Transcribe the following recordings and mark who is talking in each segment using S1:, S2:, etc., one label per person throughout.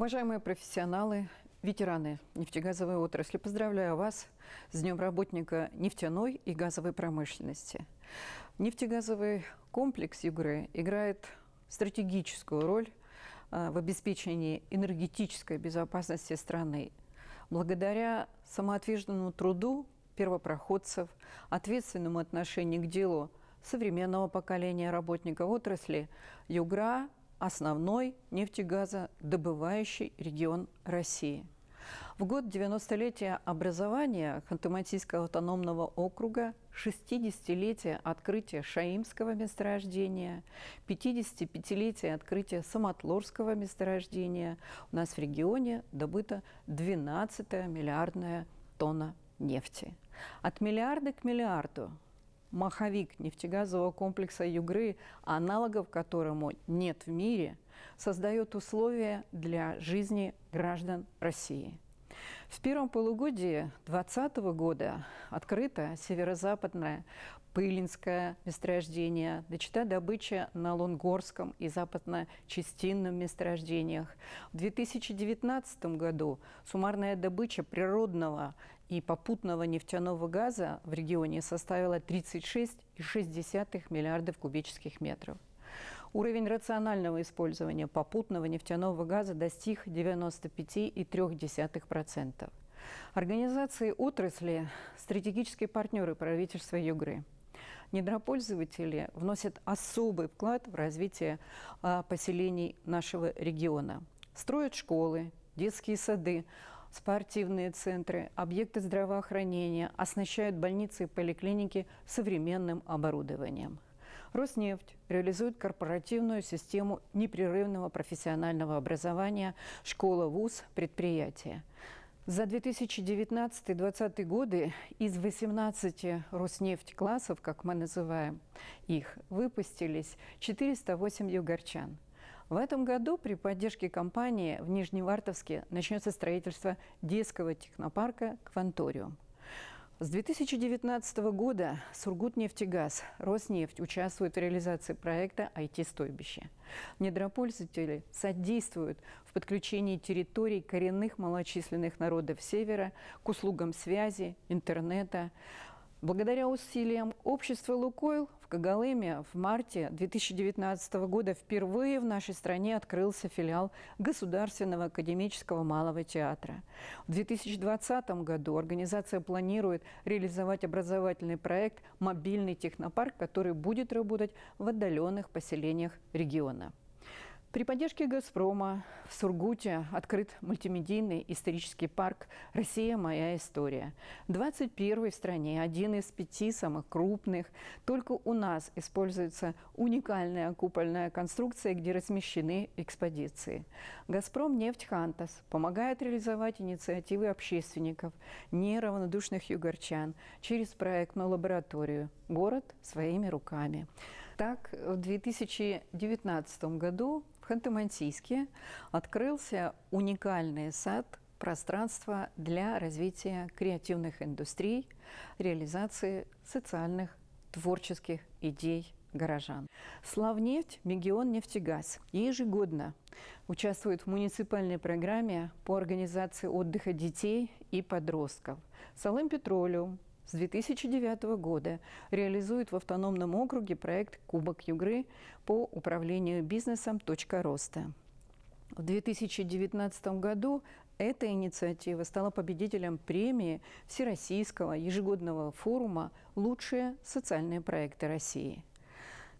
S1: Уважаемые профессионалы, ветераны нефтегазовой отрасли, поздравляю вас с Днем работника нефтяной и газовой промышленности. Нефтегазовый комплекс Югры играет стратегическую роль э, в обеспечении энергетической безопасности страны. Благодаря самоотверженному труду первопроходцев, ответственному отношению к делу современного поколения работников отрасли, Югра основной нефтегазодобывающий регион России. В год 90-летия образования Ханты-Мансийского автономного округа, 60-летия открытия Шаимского месторождения, 55-летия открытия Самотлорского месторождения у нас в регионе добыто 12 миллиардная тонна нефти. От миллиарда к миллиарду маховик нефтегазового комплекса Югры, аналогов которому нет в мире, создает условия для жизни граждан России. В первом полугодии 2020 года открыто северо-западное Пылинское месторождение, дочита добыча на Лонгорском и западно-частинном месторождениях. В 2019 году суммарная добыча природного и попутного нефтяного газа в регионе составила 36,6 миллиардов кубических метров. Уровень рационального использования попутного нефтяного газа достиг 95,3%. Организации отрасли – стратегические партнеры правительства Югры. Недропользователи вносят особый вклад в развитие а, поселений нашего региона. Строят школы, детские сады, спортивные центры, объекты здравоохранения, оснащают больницы и поликлиники современным оборудованием. Роснефть реализует корпоративную систему непрерывного профессионального образования школа, вуз, предприятия. За 2019-2020 годы из 18 Роснефть классов, как мы называем их, выпустились 408 югорчан. В этом году при поддержке компании в Нижневартовске начнется строительство детского технопарка «Кванториум». С 2019 года Сургутнефтегаз, Роснефть участвуют в реализации проекта IT-стойбище. Недропользователи содействуют в подключении территорий коренных малочисленных народов Севера к услугам связи, интернета, Благодаря усилиям общества «Лукойл» в Когалыме в марте 2019 года впервые в нашей стране открылся филиал Государственного академического малого театра. В 2020 году организация планирует реализовать образовательный проект «Мобильный технопарк», который будет работать в отдаленных поселениях региона. При поддержке «Газпрома» в Сургуте открыт мультимедийный исторический парк «Россия. Моя история». 21 в стране, один из пяти самых крупных. Только у нас используется уникальная купольная конструкция, где размещены экспозиции. «Газпром» нефть «Хантас» помогает реализовать инициативы общественников, неравнодушных югорчан через проектную лабораторию «Город своими руками». Так, в 2019 году Ханты-Мансийске открылся уникальный сад пространство для развития креативных индустрий, реализации социальных творческих идей горожан. Славнефть, Мегион нефтегаз ежегодно участвует в муниципальной программе по организации отдыха детей и подростков. Салым Петролиум, с 2009 года реализует в автономном округе проект «Кубок Югры» по управлению бизнесом «Точка роста». В 2019 году эта инициатива стала победителем премии Всероссийского ежегодного форума «Лучшие социальные проекты России».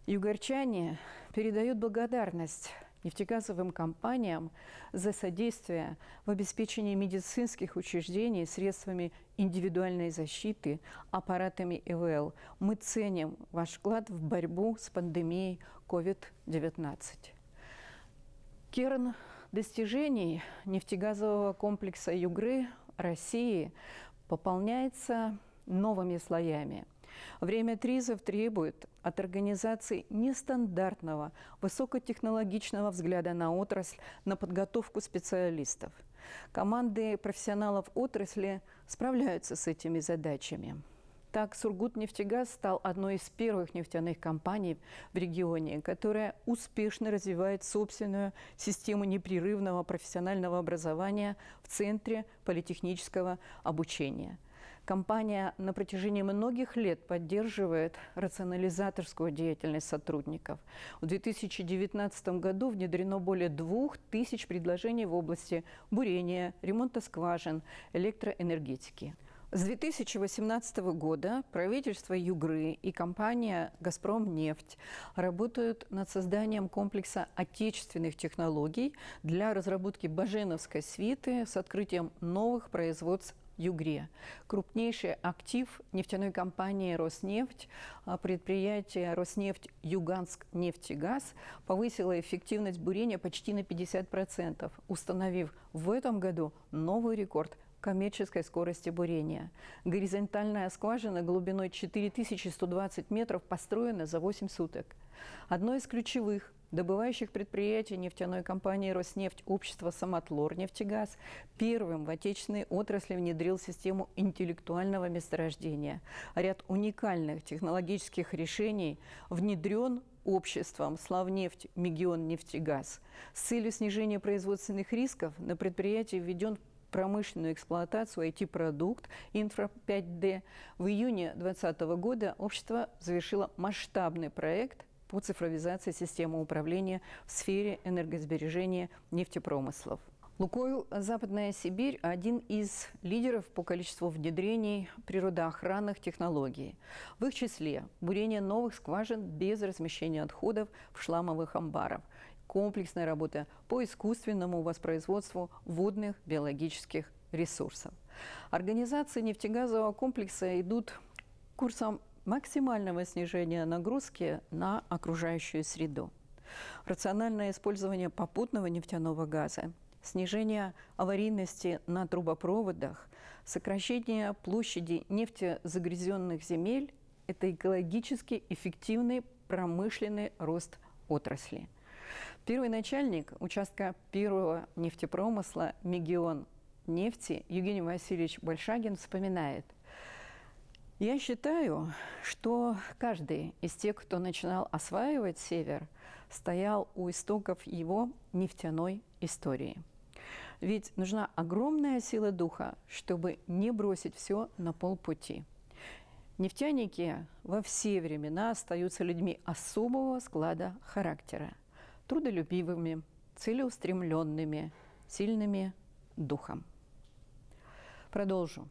S1: Югорчане передают благодарность нефтегазовым компаниям за содействие в обеспечении медицинских учреждений средствами индивидуальной защиты, аппаратами ИВЛ. Мы ценим ваш вклад в борьбу с пандемией COVID-19. Керн достижений нефтегазового комплекса Югры России пополняется новыми слоями – Время тризов требует от организации нестандартного, высокотехнологичного взгляда на отрасль, на подготовку специалистов. Команды профессионалов отрасли справляются с этими задачами. Так, Сургутнефтегаз стал одной из первых нефтяных компаний в регионе, которая успешно развивает собственную систему непрерывного профессионального образования в Центре политехнического обучения – Компания на протяжении многих лет поддерживает рационализаторскую деятельность сотрудников. В 2019 году внедрено более двух тысяч предложений в области бурения, ремонта скважин, электроэнергетики. С 2018 года правительство Югры и компания «Газпромнефть» работают над созданием комплекса отечественных технологий для разработки баженовской свиты с открытием новых производств Югре. Крупнейший актив нефтяной компании «Роснефть», а, предприятие «Роснефть Юганск нефтегаз» повысило эффективность бурения почти на 50%, установив в этом году новый рекорд коммерческой скорости бурения. Горизонтальная скважина глубиной 4120 метров построена за 8 суток. Одно из ключевых добывающих предприятий нефтяной компании «Роснефть» общество «Самотлор нефтегаз» первым в отечественной отрасли внедрил систему интеллектуального месторождения. Ряд уникальных технологических решений внедрен обществом «Славнефть Мегион нефтегаз». С целью снижения производственных рисков на предприятии введен промышленную эксплуатацию IT-продукт Инфра 5D. В июне 2020 года общество завершило масштабный проект по цифровизации системы управления в сфере энергосбережения нефтепромыслов. Лукойл «Западная Сибирь» – один из лидеров по количеству внедрений природоохранных технологий. В их числе бурение новых скважин без размещения отходов в шламовых амбарах, комплексная работа по искусственному воспроизводству водных биологических ресурсов. Организации нефтегазового комплекса идут курсом максимального снижения нагрузки на окружающую среду. Рациональное использование попутного нефтяного газа, снижение аварийности на трубопроводах, сокращение площади нефтезагрязненных земель – это экологически эффективный промышленный рост отрасли. Первый начальник участка первого нефтепромысла «Мегион нефти» Евгений Васильевич Большагин вспоминает – я считаю, что каждый из тех, кто начинал осваивать север, стоял у истоков его нефтяной истории. Ведь нужна огромная сила духа, чтобы не бросить все на полпути. Нефтяники во все времена остаются людьми особого склада характера, трудолюбивыми, целеустремленными, сильными духом. Продолжу.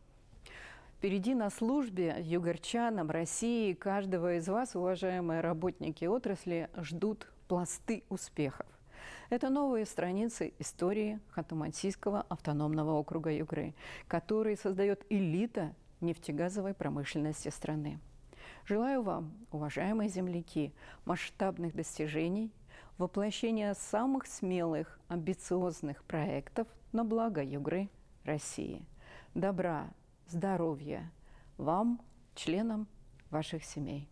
S1: Впереди на службе югорчанам, России, каждого из вас, уважаемые работники отрасли, ждут пласты успехов. Это новые страницы истории Ханты-Мансийского автономного округа Югры, который создает элита нефтегазовой промышленности страны. Желаю вам, уважаемые земляки, масштабных достижений, воплощения самых смелых, амбициозных проектов на благо Югры России. Добра, здоровья вам, членам ваших семей.